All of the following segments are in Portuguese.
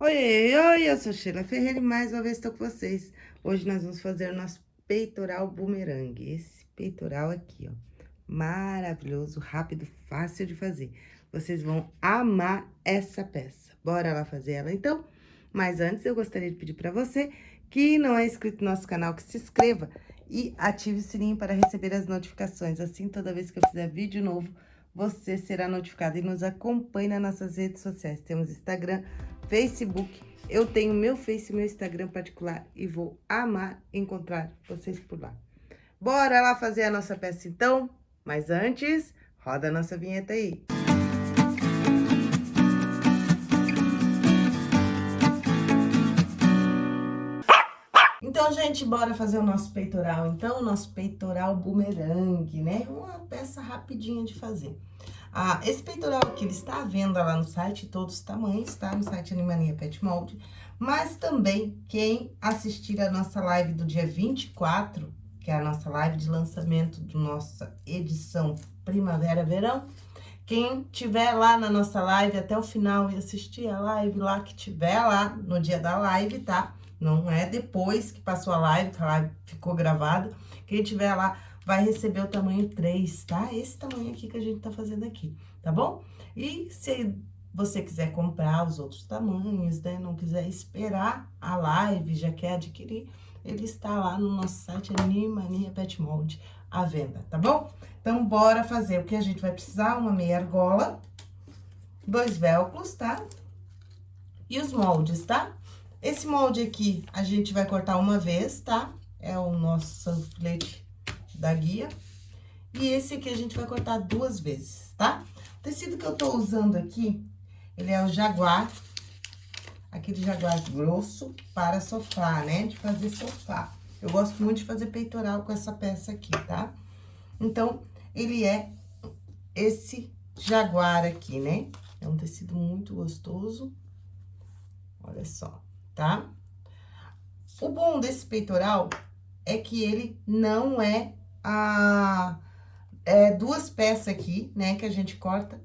Oi, oi, eu sou Sheila Ferreira e mais uma vez estou com vocês. Hoje nós vamos fazer o nosso peitoral bumerangue. Esse peitoral aqui, ó, maravilhoso, rápido, fácil de fazer. Vocês vão amar essa peça. Bora lá fazer ela então? Mas antes eu gostaria de pedir para você que não é inscrito no nosso canal, que se inscreva e ative o sininho para receber as notificações. Assim, toda vez que eu fizer vídeo novo, você será notificado e nos acompanhe nas nossas redes sociais. Temos Instagram, Facebook. Eu tenho meu Face e meu Instagram particular e vou amar encontrar vocês por lá. Bora lá fazer a nossa peça então? Mas antes, roda a nossa vinheta aí. Então, gente, bora fazer o nosso peitoral. Então, o nosso peitoral bumerangue, né? Uma peça rapidinha de fazer. Ah, esse peitoral aqui, ele está à venda lá no site, todos os tamanhos, tá? No site Animania Pet Mold. Mas também, quem assistir a nossa live do dia 24, que é a nossa live de lançamento da nossa edição Primavera-Verão, quem tiver lá na nossa live até o final e assistir a live lá, que tiver lá no dia da live, tá? Não é depois que passou a live, que a live ficou gravada. Quem tiver lá vai receber o tamanho 3, tá? Esse tamanho aqui que a gente tá fazendo aqui, tá bom? E se você quiser comprar os outros tamanhos, né? Não quiser esperar a live, já quer adquirir, ele está lá no nosso site Animania Pet Mold à venda, tá bom? Então, bora fazer o que a gente vai precisar, uma meia argola, dois velcros, tá? E os moldes, tá? Esse molde aqui, a gente vai cortar uma vez, tá? É o nosso filete da guia. E esse aqui a gente vai cortar duas vezes, tá? O tecido que eu tô usando aqui, ele é o jaguar, aquele jaguar grosso para sofá, né? De fazer sofá. Eu gosto muito de fazer peitoral com essa peça aqui, tá? Então, ele é esse jaguar aqui, né? É um tecido muito gostoso. Olha só, tá? O bom desse peitoral é que ele não é a, é, duas peças aqui, né, que a gente corta.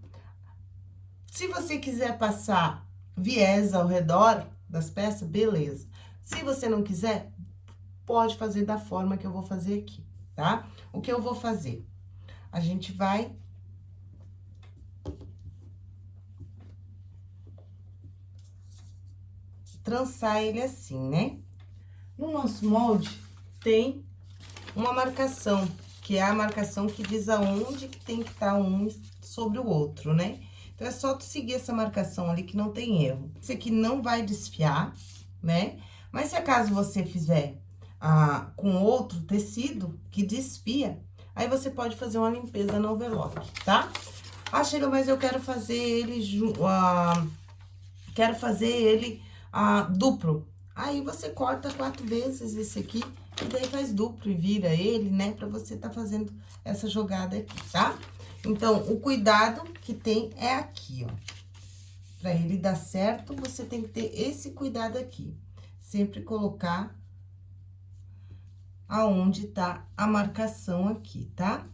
Se você quiser passar viés ao redor das peças, beleza. Se você não quiser, pode fazer da forma que eu vou fazer aqui, tá? O que eu vou fazer? A gente vai... Trançar ele assim, né? No nosso molde, tem uma marcação, que é a marcação que diz aonde que tem que estar tá um sobre o outro, né? Então, é só tu seguir essa marcação ali que não tem erro. Esse aqui não vai desfiar, né? Mas se acaso você fizer ah, com outro tecido que desfia, aí você pode fazer uma limpeza no overlock, tá? Ah, chega, mas eu quero fazer ele... Ah, quero fazer ele ah, duplo. Aí, você corta quatro vezes esse aqui e daí faz duplo e vira ele, né? Pra você tá fazendo essa jogada aqui, tá? Então, o cuidado que tem é aqui, ó. Pra ele dar certo, você tem que ter esse cuidado aqui. Sempre colocar aonde tá a marcação aqui, tá?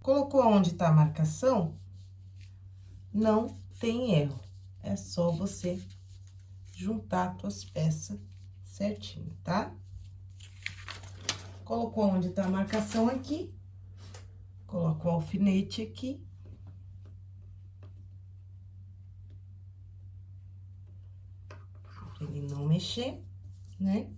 Colocou aonde tá a marcação, não tem erro. É só você juntar as tuas peças certinho, tá? Colocou onde tá a marcação aqui, coloca o alfinete aqui. Pra ele não mexer, né?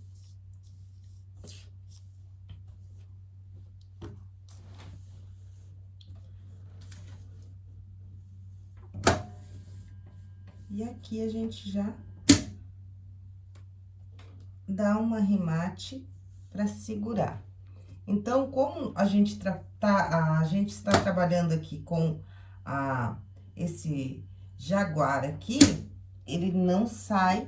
E aqui a gente já dar uma remate para segurar. Então, como a gente tá, a gente está trabalhando aqui com a, esse jaguar aqui, ele não sai,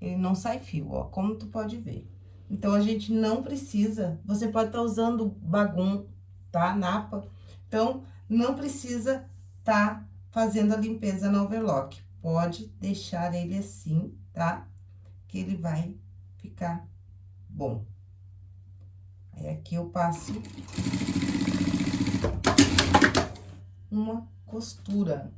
ele não sai fio, ó, como tu pode ver. Então, a gente não precisa, você pode estar tá usando bagum, tá? Napa. Então, não precisa tá fazendo a limpeza no overlock. Pode deixar ele assim, tá? Que ele vai ficar bom. Aí, aqui eu passo uma costura.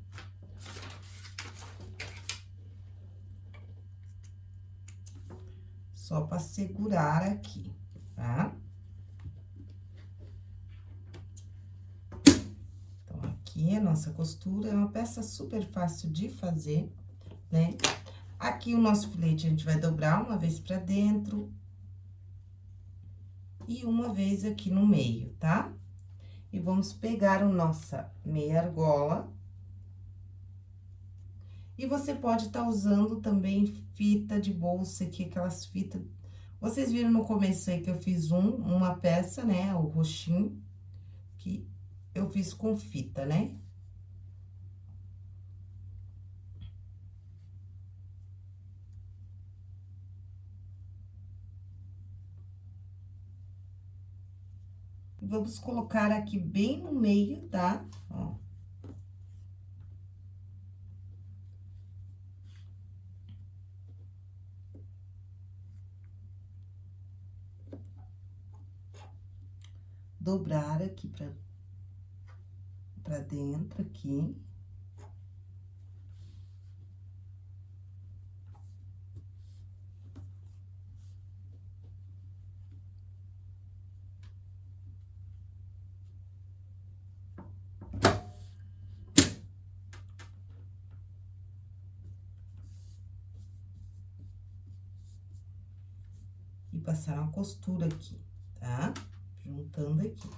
Só para segurar aqui, tá? Então, aqui a nossa costura é uma peça super fácil de fazer, né? Aqui o nosso filete a gente vai dobrar uma vez pra dentro e uma vez aqui no meio, tá? E vamos pegar a nossa meia argola. E você pode estar tá usando também fita de bolsa aqui, aquelas fitas... Vocês viram no começo aí que eu fiz um, uma peça, né, o roxinho, que eu fiz com fita, né? Vamos colocar aqui bem no meio, tá? Ó. Dobrar aqui pra, pra dentro, aqui. Passar uma costura aqui, tá? Juntando aqui.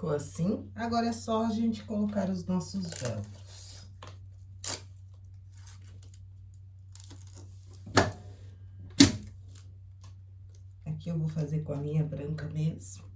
Ficou assim. Agora é só a gente colocar os nossos velcros. Aqui eu vou fazer com a minha branca mesmo.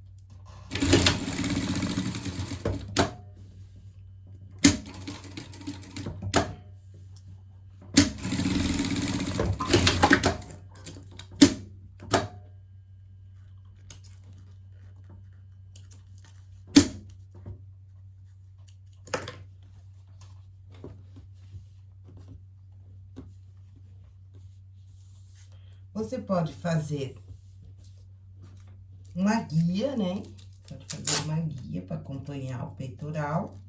Você pode fazer uma guia, né? Pode fazer uma guia para acompanhar o peitoral.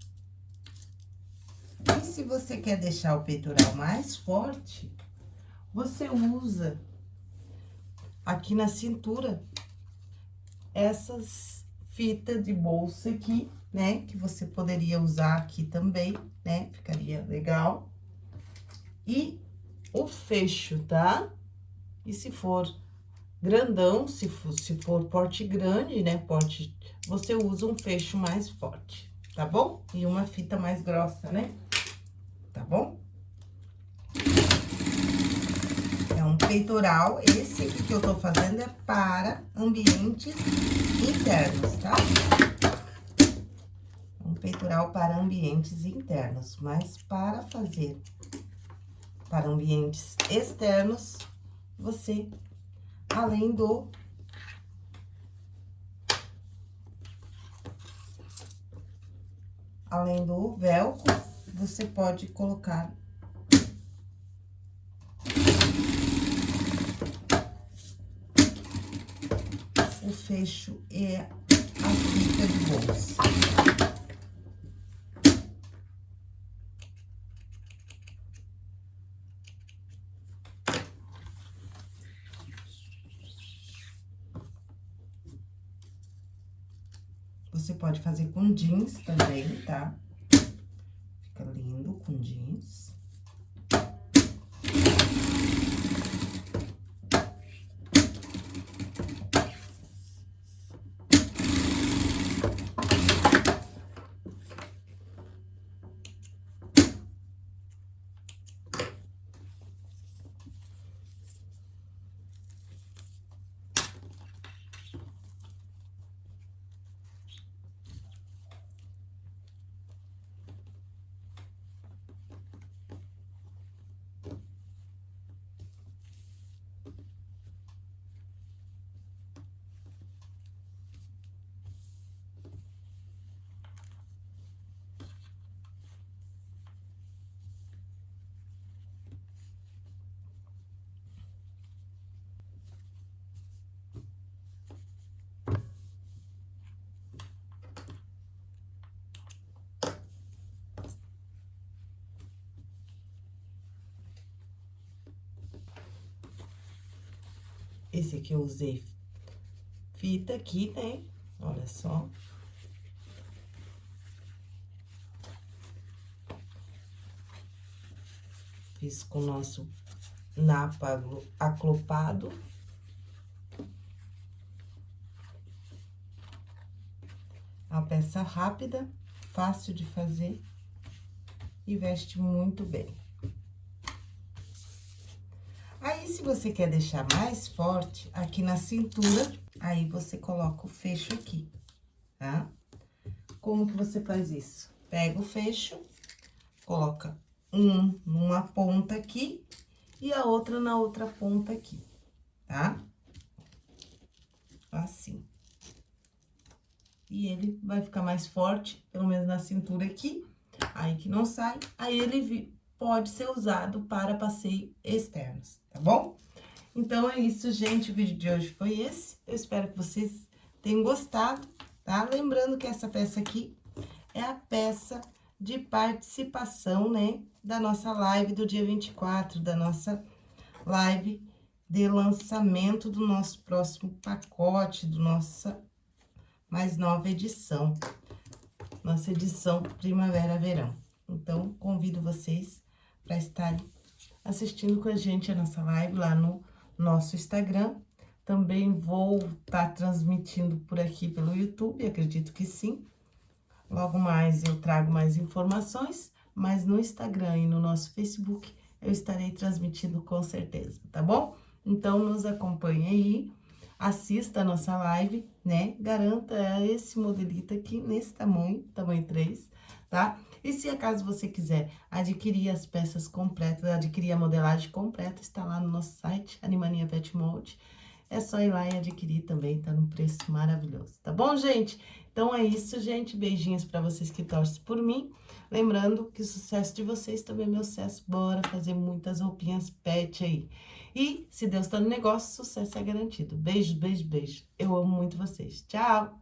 E se você quer deixar o peitoral mais forte, você usa aqui na cintura essas fitas de bolsa aqui, né? Que você poderia usar aqui também, né? Ficaria legal. E o fecho, tá? E se for grandão, se for, se for porte grande, né, porte, você usa um fecho mais forte, tá bom? E uma fita mais grossa, né? Tá bom? É um peitoral, esse aqui que eu tô fazendo é para ambientes internos, tá? Um peitoral para ambientes internos, mas para fazer para ambientes externos, você, além do... Além do velcro, você pode colocar o fecho e a fita de bolsa. Você pode fazer com jeans também, tá? Fica lindo com jeans. Esse aqui eu usei fita aqui, né? Olha só. Fiz com o nosso napa aclopado. Uma peça rápida, fácil de fazer e veste muito bem. Aí, se você quer deixar mais forte aqui na cintura, aí você coloca o fecho aqui, tá? Como que você faz isso? Pega o fecho, coloca um numa ponta aqui e a outra na outra ponta aqui, tá? Assim. E ele vai ficar mais forte, pelo menos na cintura aqui, aí que não sai, aí ele pode ser usado para passeio externos, tá bom? Então, é isso, gente. O vídeo de hoje foi esse. Eu espero que vocês tenham gostado, tá? Lembrando que essa peça aqui é a peça de participação, né? Da nossa live do dia 24, da nossa live de lançamento do nosso próximo pacote, do nossa mais nova edição. Nossa edição Primavera-Verão. Então, convido vocês para estarem assistindo com a gente a nossa live lá no nosso Instagram. Também vou estar tá transmitindo por aqui pelo YouTube, acredito que sim. Logo mais eu trago mais informações, mas no Instagram e no nosso Facebook eu estarei transmitindo com certeza, tá bom? Então, nos acompanhe aí, assista a nossa live, né? Garanta esse modelito aqui nesse tamanho, tamanho 3, tá? E se acaso você quiser adquirir as peças completas, adquirir a modelagem completa, está lá no nosso site, Animania Pet Mold. É só ir lá e adquirir também, tá num preço maravilhoso, tá bom, gente? Então é isso, gente. Beijinhos para vocês que torcem por mim. Lembrando que o sucesso de vocês também é meu sucesso. Bora fazer muitas roupinhas pet aí. E, se Deus tá no negócio, sucesso é garantido. Beijo, beijo, beijo. Eu amo muito vocês. Tchau!